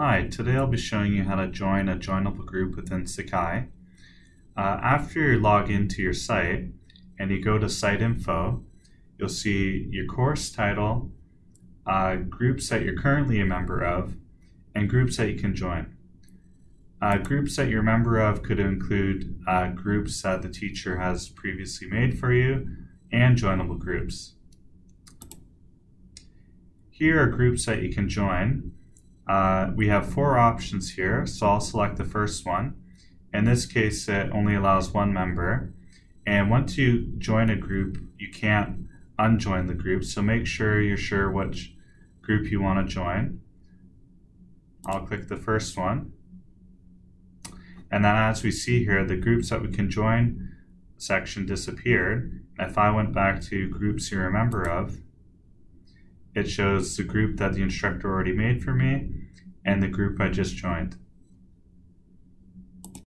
Hi, today I'll be showing you how to join a joinable group within Sakai. Uh, after you log into your site and you go to site info, you'll see your course title, uh, groups that you're currently a member of, and groups that you can join. Uh, groups that you're a member of could include uh, groups that the teacher has previously made for you and joinable groups. Here are groups that you can join. Uh, we have four options here, so I'll select the first one. In this case, it only allows one member. And once you join a group, you can't unjoin the group, so make sure you're sure which group you want to join. I'll click the first one. And then as we see here, the groups that we can join section disappeared. If I went back to groups you're a member of, it shows the group that the instructor already made for me and the group I just joined.